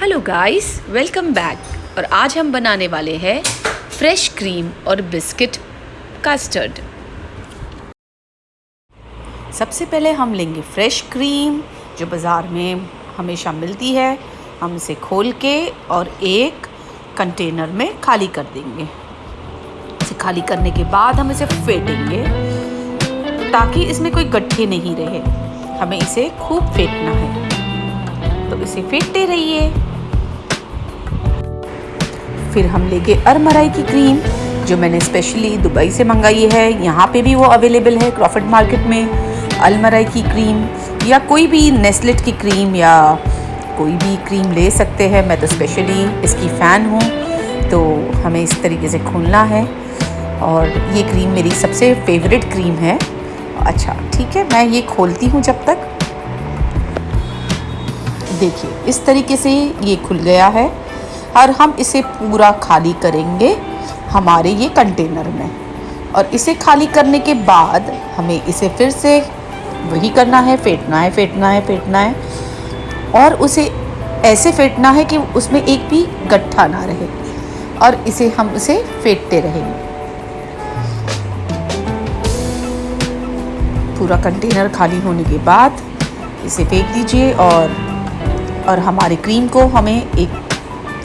Hello guys welcome back और आज हम बनाने वाले हैं फ्रेश क्रीम और बिस्किट कस्टर्ड सबसे पहले हम लेंगे फ्रेश क्रीम जो बाज़ार में हमेशा मिलती है। हम इसे खोल के और एक कंटेनर में खाली कर देंगे। इसे खाली करने के बाद हम इसे फेंटेंगे, ताकि इसमें कोई गड्ढे नहीं रहे। हमें इसे खूब फेंटना है। तो इसे फेंटते रहिए। फिर हम लेंगे अरमराई की क्रीम, जो मैंने स्पेशली दुबई से मंगाई है। यहाँ पे भी वो अवेलेबल है क्रॉफर्ड मार्केट में अलमराई की क्रीम, या कोई भी नेस्लेट की क्रीम, या कोई भी क्रीम ले सकते हैं। मैं तो स्पेशली इसकी फ़ैन हूँ तो हमें इस तरीके से खोलना है। और ये क्रीम मेरी सबसे फेवरेट क्रीम है। अच्छा ठीक है, मैं ये खोलती हूँ जब तक। देखिए, इस तरीके से ये खुल गया है। और हम इसे पूरा खाली करेंगे हमारे ये कंटेनर में। और इसे खाली करने के बाद हमें इसे फिर से वही करना है, फेंटना है फेंटना है फेंटना है। और उसे ऐसे फेंटना है कि उसमें एक भी गट्ठा ना रहे और इसे हम उसे फेंटते रहेंगे पूरा कंटेनर खाली होने के बाद इसे फेंक दीजिए और और हमारी क्रीम को हमें एक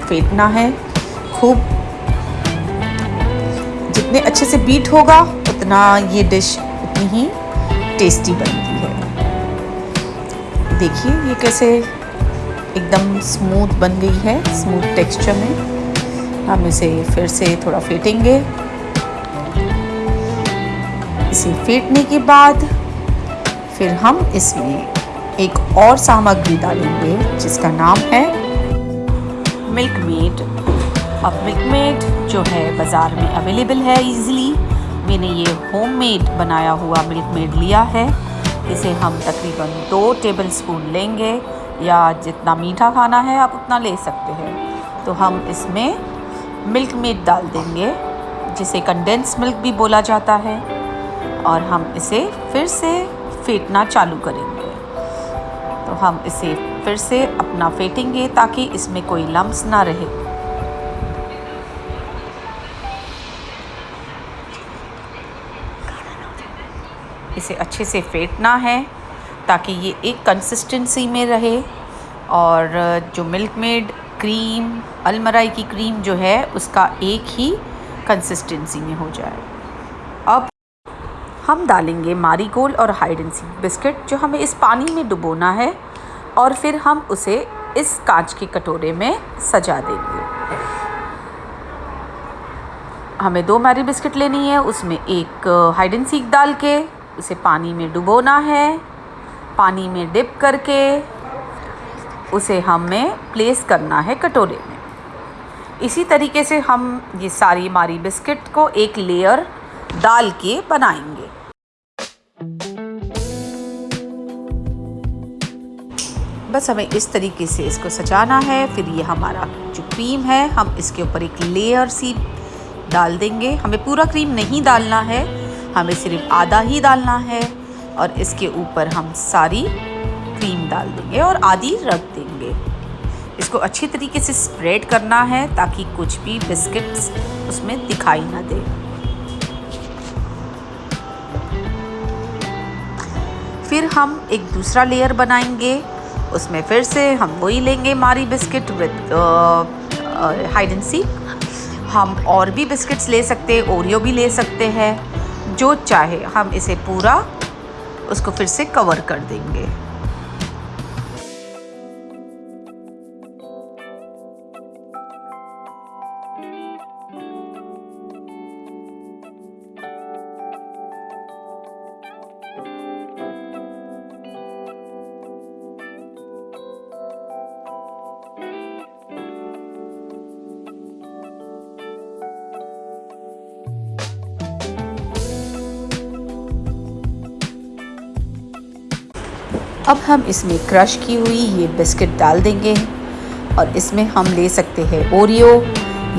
फेंटना है। खूब जितने अच्छे से बीट होगा, उतना ये डिश उतनी ही टेस्टी बनती है। देखिए ये कैसे एकदम स्मूथ बन गई है स्मूथ टेक्सचर में। हम इसे फिर से थोड़ा फेंटेंगे। इसे फेंटने के बाद फिर हम इसमें एक और सामग्री डालेंगे, जिसका नाम है मिल्क मेड अब मिल्क मेड जो है बाज़ार में अवेलेबल है इजीली मैंने ये होममेड बनाया हुआ मिल्क मेड लिया है। इसे हम तकरीबन दो टेबल स्पून लेंगे या जितना मीठा खाना है आप उतना ले सकते हैं। तो हम इसमें मिल्क मेड डाल देंगे, जिसे कंडेंस मिल्क भी बोला जाता है। और हम इसे फिर से फेंटना चालू करेंगे। तो हम इसे फिर से अपना फेंटेंगे ताकि इसमें कोई लम्स ना रहे। इसे अच्छे से फेंटना है ताकि ये एक कंसिस्टेंसी में रहे और जो मिल्क मेड क्रीम अलमराई की क्रीम जो है, उसका एक ही कंसिस्टेंसी में हो जाए। हम डालेंगे मारी गोल्ड और हाइड एंड सीक बिस्किट जो हमें इस पानी में डुबोना है, और फिर हम उसे इस कांच के कटोरे में सजा देंगे। हमें दो मैरी बिस्किट लेनी है, उसमें एक हाइड एंड सीक डाल के, उसे पानी में डुबोना है, पानी में डिप करके, उसे हमें प्लेस करना है कटोरे में। इसी तरीके से हम ये सारी मारी बिस्किट को एक लेयर डाल के बनाएँगे। बस हमें इस तरीके से इसको सजाना है, फिर ये हमारा जो क्रीम है, हम इसके ऊपर एक लेयर सी डाल देंगे। हमें पूरा क्रीम नहीं डालना है, हमें सिर्फ़ आधा ही डालना है और इसके ऊपर हम सारी क्रीम डाल देंगे और आधी रख देंगे। इसको अच्छी तरीके से स्प्रेड करना है ताकि कुछ भी बिस्किट्स उसमें दिखाई ना दे। फिर हम एक दूसरा लेयर बनाएँगे। उसमें फिर से हम वही लेंगे Marie biscuit with Hide and Seek हम और भी बिस्किट्स ले सकते हैं, ओरियो भी ले सकते हैं, जो चाहे हम इसे पूरा उसको फिर से कवर कर देंगे। अब हम इसमें क्रश की हुई ये बिस्किट डाल देंगे और इसमें हम ले सकते हैं ओरियो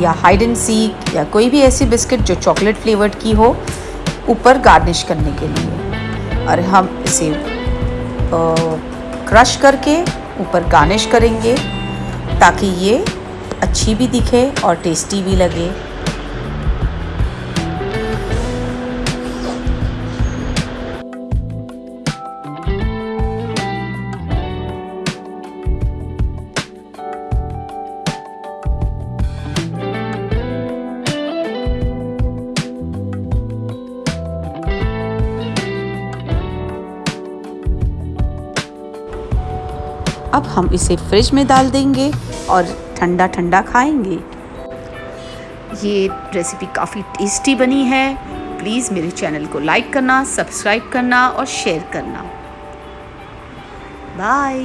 या हाइड एंड सीक या कोई भी ऐसी बिस्किट जो चॉकलेट फ्लेवर्ड की हो, ऊपर गार्निश करने के लिए। और हम इसे क्रश करके ऊपर गार्निश करेंगे ताकि ये अच्छी भी दिखे और टेस्टी भी लगे। अब हम इसे फ्रिज में डाल देंगे और ठंडा ठंडा खाएँगे। ये रेसिपी काफ़ी टेस्टी बनी है। प्लीज़ मेरे चैनल को लाइक करना सब्सक्राइब करना और शेयर करना। बाय